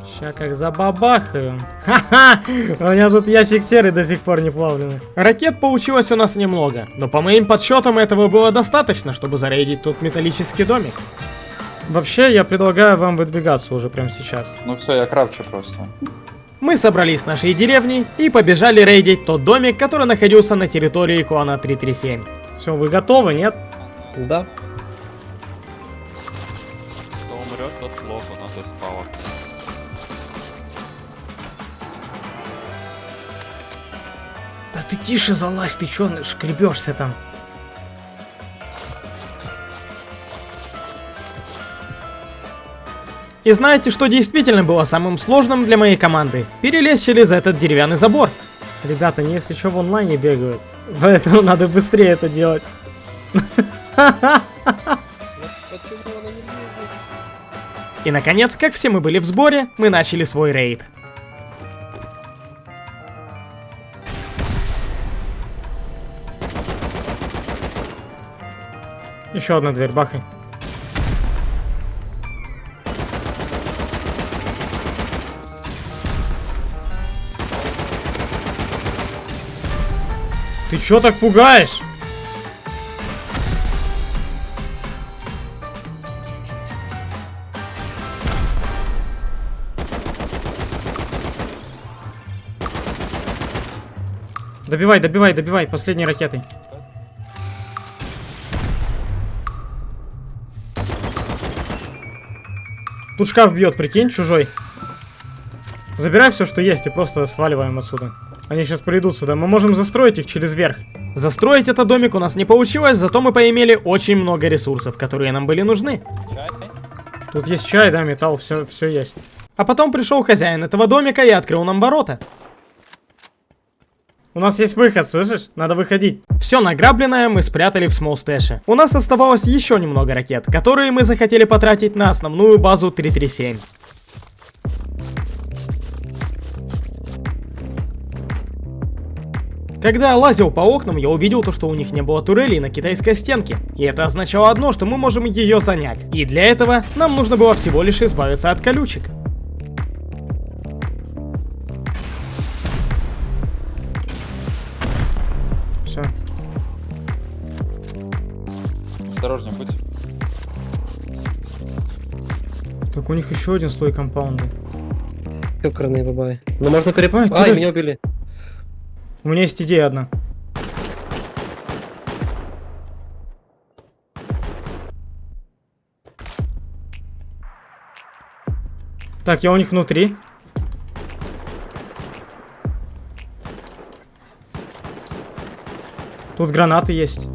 Ща как забабахаю. Ха-ха! У меня тут ящик серый до сих пор не плавленый. Ракет получилось у нас немного, но по моим подсчетам этого было достаточно, чтобы зарейдить тут металлический домик. Вообще, я предлагаю вам выдвигаться уже прямо сейчас. Ну все, я крафчу просто. Мы собрались с нашей деревни и побежали рейдить тот домик, который находился на территории клана 337. Все, вы готовы, нет? Да. Кто умрет, тот плохо, у нас есть пауэр. Да ты тише залазь, ты чё шкребешься там? И знаете, что действительно было самым сложным для моей команды? Перелезть через этот деревянный забор. Ребята, они если что в онлайне бегают. Поэтому надо быстрее это делать. И наконец, как все мы были в сборе, мы начали свой рейд. Еще одна дверь, бахай. Ты чё так пугаешь? Добивай, добивай, добивай, последней ракетой. Тут шкаф бьет, прикинь, чужой. Забирай все, что есть, и просто сваливаем отсюда. Они сейчас придут сюда. Мы можем застроить их через верх. Застроить этот домик у нас не получилось, зато мы поимели очень много ресурсов, которые нам были нужны. Тут есть чай, да, металл, все, все есть. А потом пришел хозяин этого домика и открыл нам ворота. У нас есть выход, слышишь? Надо выходить. Все награбленное мы спрятали в смолстэше. У нас оставалось еще немного ракет, которые мы захотели потратить на основную базу 337. Когда я лазил по окнам, я увидел то, что у них не было турелей на китайской стенке. И это означало одно, что мы можем ее занять. И для этого нам нужно было всего лишь избавиться от колючек. Все. Осторожнее будь. Так у них еще один слой компаунда. Ёкарный бабай. Ну можно переп... Ай, турель. меня убили. У меня есть идея одна. Так, я у них внутри. Тут гранаты есть.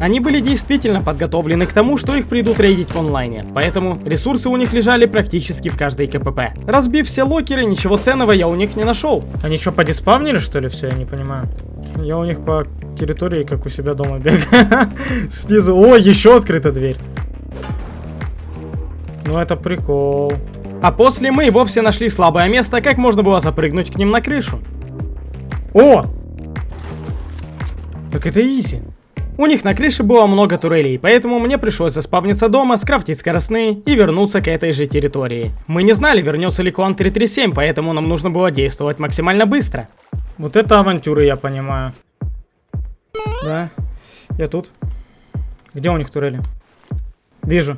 Они были действительно подготовлены к тому, что их придут рейдить в онлайне, поэтому ресурсы у них лежали практически в каждой КПП. Разбив все локеры, ничего ценного я у них не нашел. Они что, подиспавнили что ли все, я не понимаю. Я у них по территории, как у себя дома бегаю. Снизу, о, еще открыта дверь. Ну это прикол. А после мы и вовсе нашли слабое место, как можно было запрыгнуть к ним на крышу. О! Так это изи. У них на крыше было много турелей, поэтому мне пришлось заспавниться дома, скрафтить скоростные и вернуться к этой же территории. Мы не знали, вернется ли клан 337, поэтому нам нужно было действовать максимально быстро. Вот это авантюры, я понимаю. Да, я тут. Где у них турели? Вижу.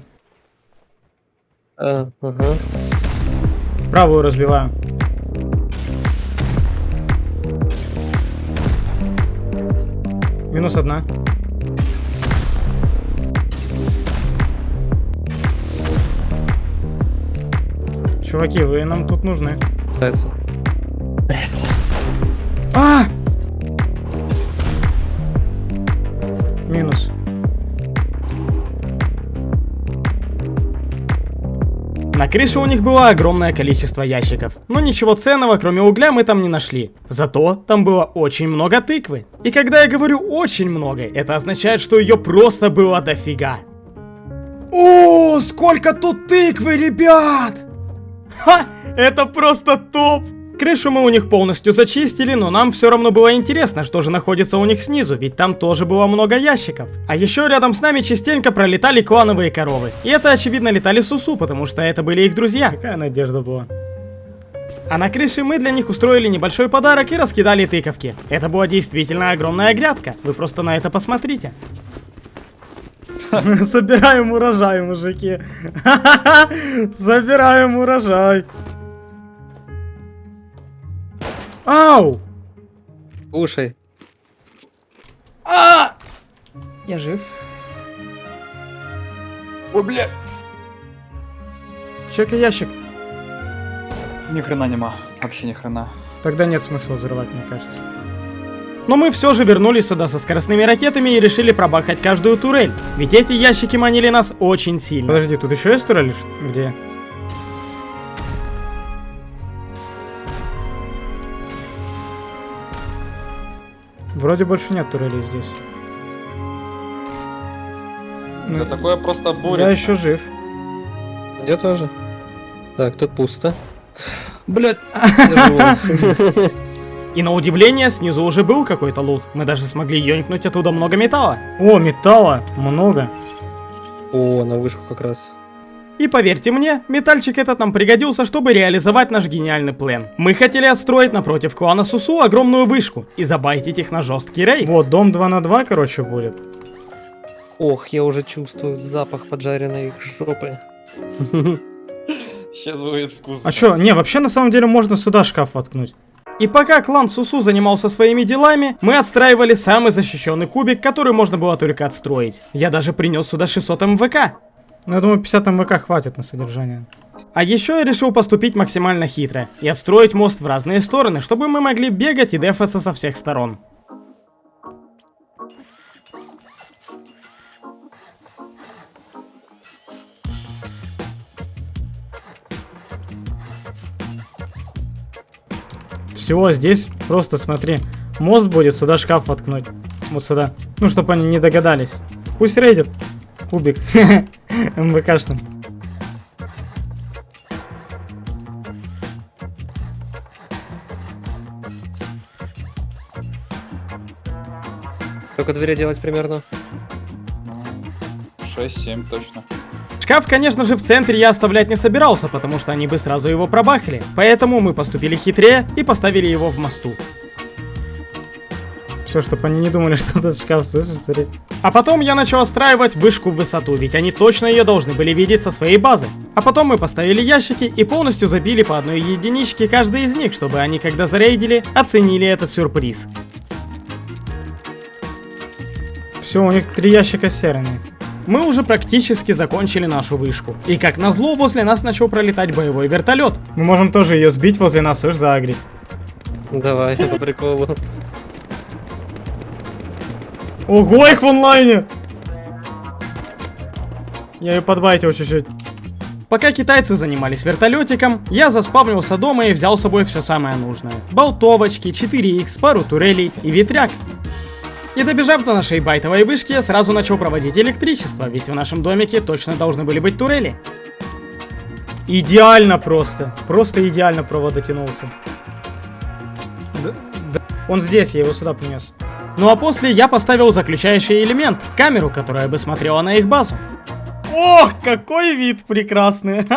А, ага. Правую разбиваю. Минус одна. Чуваки, вы нам тут нужны. Пытается. А! Минус. На крыше у них было огромное количество ящиков, но ничего ценного, кроме угля, мы там не нашли. Зато там было очень много тыквы. И когда я говорю очень много, это означает, что ее просто было дофига. О, сколько тут тыквы, ребят! Ха, это просто топ! Крышу мы у них полностью зачистили, но нам все равно было интересно, что же находится у них снизу, ведь там тоже было много ящиков. А еще рядом с нами частенько пролетали клановые коровы. И это очевидно летали Сусу, потому что это были их друзья. Какая надежда была. А на крыше мы для них устроили небольшой подарок и раскидали тыковки. Это была действительно огромная грядка. Вы просто на это посмотрите. Собираем урожай, мужики. Собираем урожай. Ау! Кушай. А! Я жив. Ой, бля. Чекай ящик. Ни хрена нема. Вообще ни хрена. Тогда нет смысла взрывать, мне кажется. Но мы все же вернулись сюда со скоростными ракетами и решили пробахать каждую турель. Ведь эти ящики манили нас очень сильно. Подожди, тут еще есть турель? Где? Вроде больше нет турелей здесь. Да такое просто буря. Я еще жив. Я тоже. Так, тут пусто. Блять. И на удивление, снизу уже был какой-то лут. Мы даже смогли ёнькнуть оттуда много металла. О, металла! Много. О, на вышку как раз. И поверьте мне, метальчик этот нам пригодился, чтобы реализовать наш гениальный план. Мы хотели отстроить напротив клана Сусу огромную вышку и забайтить их на жесткий рейд. Вот, дом 2 на 2, короче, будет. Ох, я уже чувствую запах поджаренной жопы. Сейчас будет вкусно. А чё, не, вообще на самом деле можно сюда шкаф воткнуть. И пока клан Сусу занимался своими делами, мы отстраивали самый защищенный кубик, который можно было только отстроить. Я даже принес сюда 600 МВК. Ну, я думаю, 50 МВК хватит на содержание. А еще я решил поступить максимально хитро и отстроить мост в разные стороны, чтобы мы могли бегать и дефаться со всех сторон. Все, здесь просто смотри. Мост будет, сюда шкаф воткнуть. Вот сюда. Ну, чтобы они не догадались. Пусть рейдит. Кубик. МВКшным. Только двери делать примерно. 6-7 точно. Шкаф, конечно же, в центре я оставлять не собирался, потому что они бы сразу его пробахали. Поэтому мы поступили хитрее и поставили его в мосту. Все, чтобы они не думали, что этот шкаф, слышишь, смотри. А потом я начал отстраивать вышку в высоту, ведь они точно ее должны были видеть со своей базы. А потом мы поставили ящики и полностью забили по одной единичке каждый из них, чтобы они, когда зарейдили, оценили этот сюрприз. Все, у них три ящика серыми. Мы уже практически закончили нашу вышку. И как назло, возле нас начал пролетать боевой вертолет. Мы можем тоже ее сбить возле нас, слышь, заагрить. Давай, по приколу. Ого, их в онлайне! Я ее подбайтил чуть-чуть. Пока китайцы занимались вертолетиком, я заспавнился дома и взял с собой все самое нужное. Болтовочки, 4х, пару турелей и ветряк. И добежав до нашей байтовой вышки, я сразу начал проводить электричество, ведь в нашем домике точно должны были быть турели. Идеально просто. Просто идеально провод дотянулся. Д- д- Он здесь, я его сюда принес. Ну а после я поставил заключающий элемент, камеру, которая бы смотрела на их базу. Ох, какой вид прекрасный,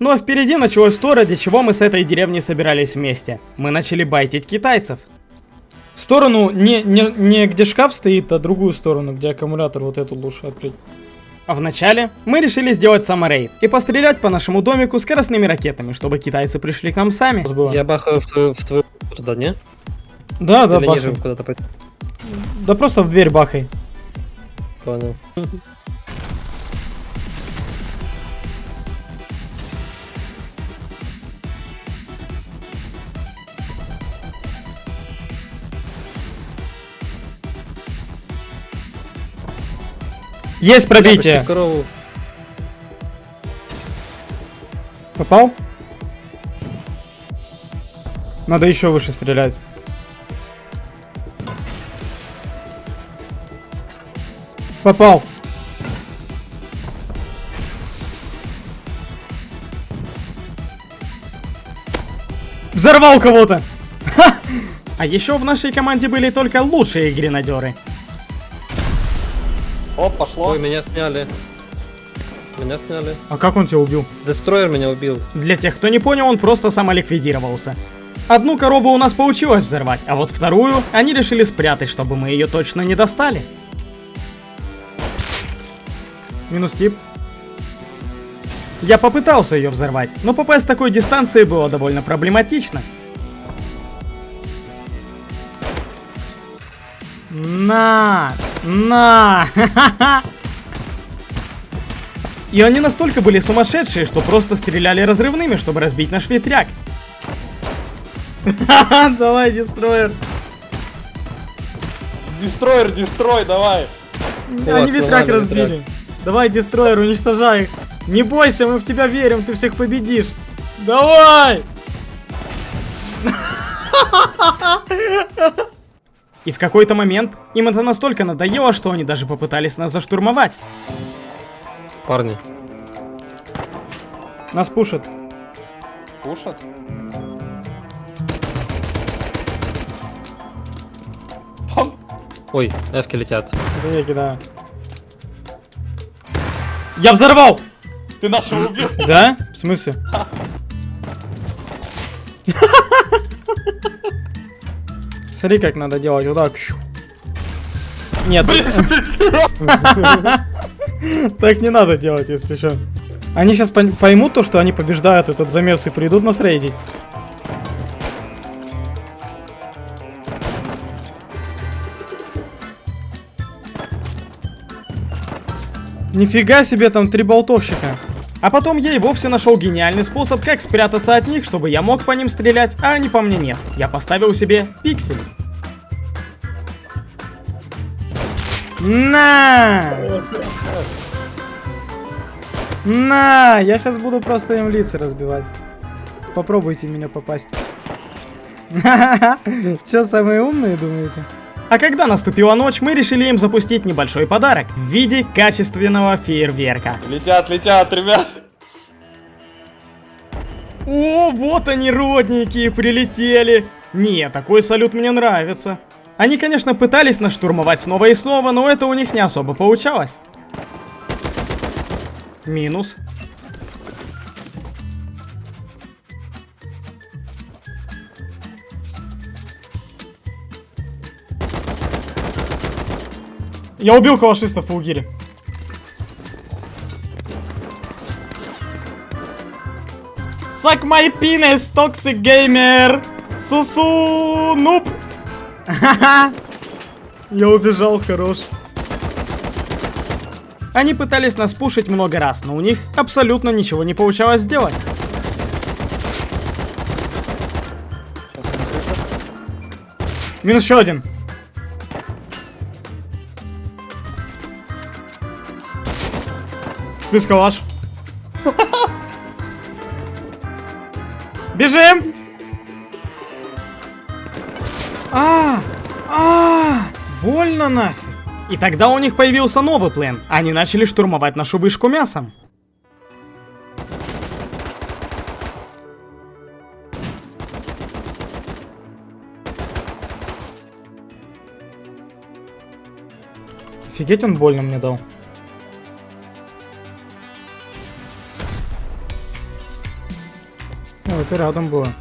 а впереди началось то, ради чего мы с этой деревней собирались вместе. Мы начали байтить китайцев. Сторону не, не, не где шкаф стоит, а другую сторону, где аккумулятор вот эту лучше открыть. А вначале мы решили сделать саморейд и пострелять по нашему домику скоростными ракетами, чтобы китайцы пришли к нам сами. Я бахаю в твою, в твою туда, не? Да, да, Или ниже куда-то пойти. Да просто в дверь бахай. Понял. Есть пробитие. Попал? Надо еще выше стрелять. Попал. Взорвал кого-то. А еще в нашей команде были только лучшие гренадеры. Оп, пошло. Ой, меня сняли. Меня сняли. А как он тебя убил? Дестройер меня убил. Для тех, кто не понял, он просто самоликвидировался. Одну корову у нас получилось взорвать, а вот вторую они решили спрятать, чтобы мы ее точно не достали. Минус тип. Я попытался ее взорвать, но попасть с такой дистанции было довольно проблематично. На! На! И они настолько были сумасшедшие, что просто стреляли разрывными, чтобы разбить наш ветряк. Давай, дестройер. Дестройер, дестрой, давай. Они ветряк разбили. Давай, дестройер, уничтожай их. Не бойся, мы в тебя верим, ты всех победишь. Давай! И в какой-то момент им это настолько надоело, что они даже попытались нас заштурмовать. Парни. Нас пушат. Пушат? Ой, эвки летят. Это я кидаю. Я взорвал! Ты нашего убил? Да? В смысле? Смотри, как надо делать. Вот так. Нет. Так не надо делать, если что. Они сейчас поймут то, что они побеждают этот замес и придут нас рейдить. Нифига себе там три болтовщика. А потом я и вовсе нашел гениальный способ, как спрятаться от них, чтобы я мог по ним стрелять, а они по мне нет. Я поставил себе пиксель. На! На! Я сейчас буду просто им лица разбивать. Попробуйте меня попасть. Что, самые умные, думаете? А когда наступила ночь, мы решили им запустить небольшой подарок в виде качественного фейерверка. Летят, летят, ребят. О, вот они, родненькие, прилетели. Не, такой салют мне нравится. Они, конечно, пытались нас штурмовать снова и снова, но это у них не особо получалось. Минус. Я убил калашиста в фулгире. Suck my penis, toxic gamer! Сусу, нуб! Я убежал, хорош. Они пытались нас пушить много раз, но у них абсолютно ничего не получалось сделать. Минус еще один. Плюс калаш. Бежим! А, а, больно нафиг. И тогда у них появился новый план. Они начали штурмовать нашу вышку мясом. Офигеть, он больно мне дал. Это рядом было.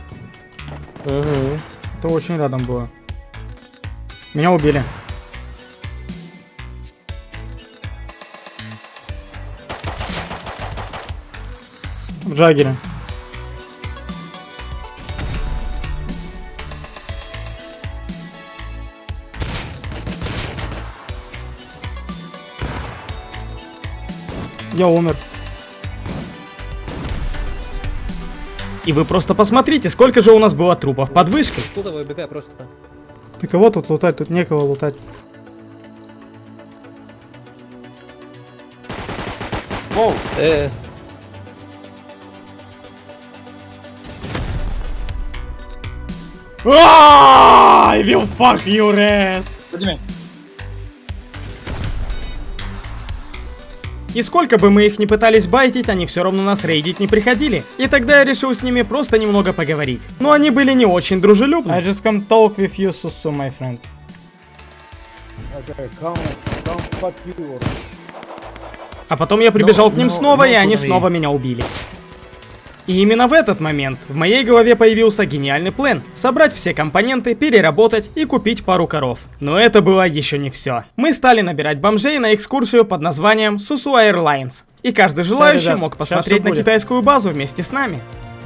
Угу. Это очень рядом было. Меня убили. В Джагере. Я умер. И вы просто посмотрите, сколько же у нас было трупов под вышкой. Туда выбегай просто. Ты кого тут лутать? Тут некого лутать. Воу. Э. I will fuck your ass. Подними. И сколько бы мы их ни пытались байтить, они все равно нас рейдить не приходили. И тогда я решил с ними просто немного поговорить. Но они были не очень дружелюбны. I just come talk with you, Susu, my friend. А потом я прибежал No, к ним no, снова, no и они снова меня убили. И именно в этот момент в моей голове появился гениальный план – собрать все компоненты, переработать и купить пару коров. Но это было еще не все. Мы стали набирать бомжей на экскурсию под названием Susu Airlines. И каждый желающий мог посмотреть на китайскую базу вместе с нами.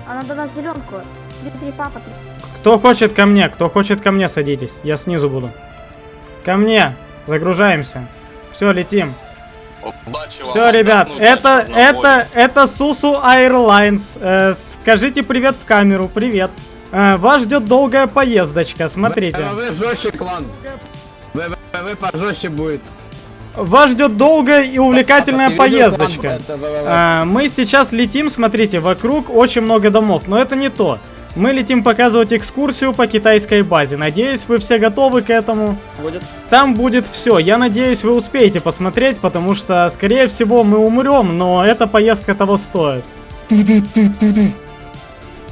А надо нам зеленку. Три-три папа, три. Кто хочет ко мне, кто хочет ко мне, садитесь. Я снизу буду. Ко мне. Загружаемся. Все, летим. Все, ребят, это, это, это Сусу Airlines. Э, скажите привет в камеру, привет. Э, вас ждет долгая поездочка, смотрите. Вы жестче, клан. Вы, вы, вы пожестче будет. Вас ждет долгая и увлекательная поездочка. это? А, мы сейчас летим, смотрите, вокруг очень много домов, но это не то. Мы летим показывать экскурсию по китайской базе. Надеюсь, вы все готовы к этому. Там будет все. Я надеюсь, вы успеете посмотреть, потому что, скорее всего, мы умрем, но эта поездка того стоит.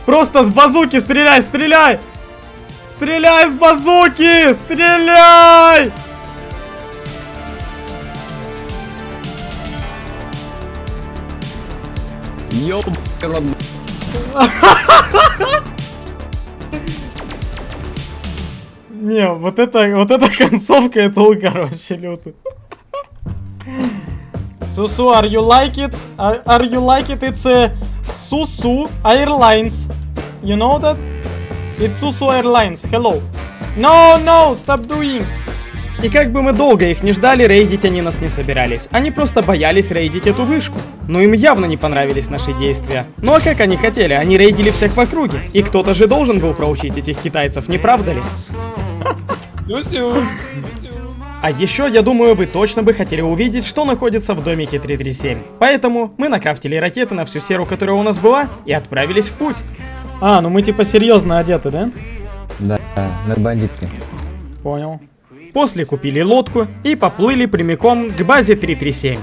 Просто с базуки стреляй, стреляй! Стреляй с базуки! Стреляй! Ёб... Не, вот это, вот эта концовка, это угар вообще лютый. Сусу, are you like it? Are you like it? It's a Susu Airlines. You know that? It's Susu Airlines. Hello. No, no, stop doing. И как бы мы долго их не ждали, рейдить они нас не собирались. Они просто боялись рейдить эту вышку. Но им явно не понравились наши действия. Ну а как они хотели? Они рейдили всех в округе. И кто-то же должен был проучить этих китайцев, не правда ли? А еще, я думаю, вы точно бы хотели увидеть, что находится в домике 337. Поэтому мы накрафтили ракеты на всю серу, которая у нас была, и отправились в путь. А, ну мы типа серьезно одеты, да? Да, мы бандитки. Понял. После купили лодку и поплыли прямиком к базе 337.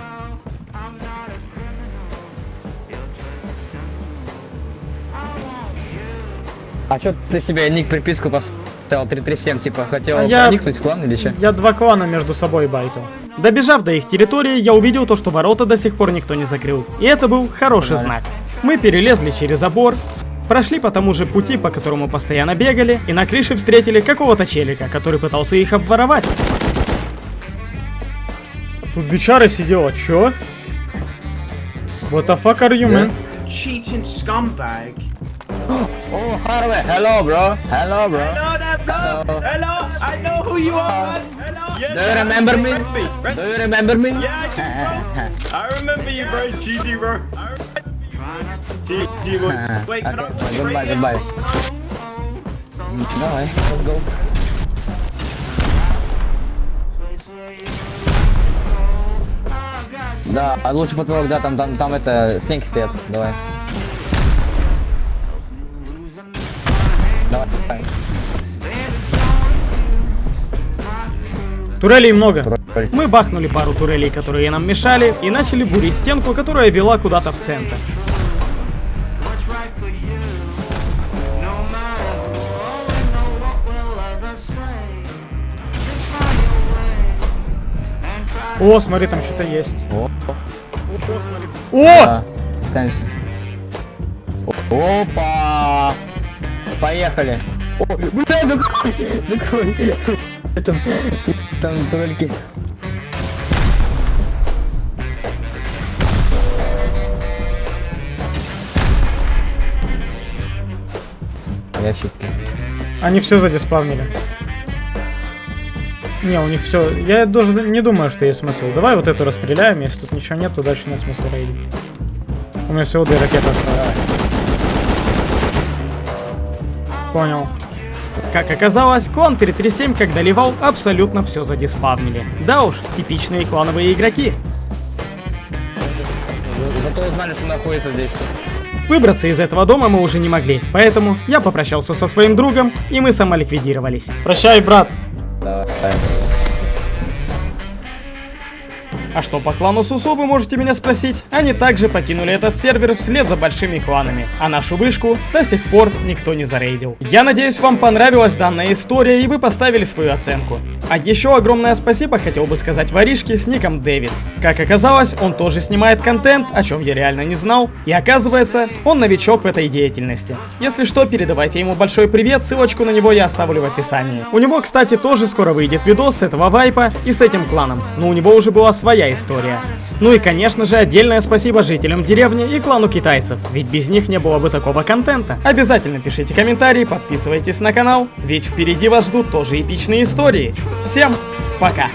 А чё ты себе ник приписку поставил 337, типа, хотел А я- проникнуть в клан или чё? Я два клана между собой байтил. Добежав до их территории, я увидел то, что ворота до сих пор никто не закрыл. И это был хороший знак. Мы перелезли через забор, прошли по тому же пути, по которому постоянно бегали, и на крыше встретили какого-то челика, который пытался их обворовать. Тут бичара сидела, чё? What the fuck are you, man? Cheating scumbag. Oh, Harvey, hello, bro. Hello, bro. Hello there, bro. Hello, I know who you are, man. Hello. Do you remember me? Do you remember me? Yeah, I do, bro. I remember you, bro. GG, bro. Wait, Okay, watch goodbye, goodbye. Давай, let's go. Да, а лучше потолок, да, там, там, там это, стенки стоят, давай. Давай. Турелей много. Мы бахнули пару турелей, которые нам мешали, и начали бурить стенку, которая вела куда-то в центр. О, смотри, там что-то есть. О, О! Да, спускаемся. Опа! Поехали. О, бля, закрой, закрой. Там, там турельки. Ящики. Они все задиспавнили. Не, у них все. Я даже не думаю, что есть смысл. Давай вот эту расстреляем, если тут ничего нет, то дальше нет смысла рейдить. У меня всего две ракеты осталось. Понял. Как оказалось, клан 337, как доливал, абсолютно все задиспавнили. Да уж, типичные клановые игроки. Зато знали, что находится здесь. Выбраться из этого дома мы уже не могли, поэтому я попрощался со своим другом, и мы самоликвидировались. Прощай, брат. А что по клану Сусу, вы можете меня спросить? Они также покинули этот сервер вслед за большими кланами, а нашу вышку до сих пор никто не зарейдил. Я надеюсь, вам понравилась данная история и вы поставили свою оценку. А еще огромное спасибо хотел бы сказать воришке с ником Дэвидс. Как оказалось, он тоже снимает контент, о чем я реально не знал, и оказывается, он новичок в этой деятельности. Если что, передавайте ему большой привет, ссылочку на него я оставлю в описании. У него, кстати, тоже скоро выйдет видос с этого вайпа и с этим кланом, но у него уже была своя история. Ну и конечно же отдельное спасибо жителям деревни и клану китайцев, ведь без них не было бы такого контента. Обязательно пишите комментарии, подписывайтесь на канал, ведь впереди вас ждут тоже эпичные истории. Всем пока!